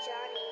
Johnny.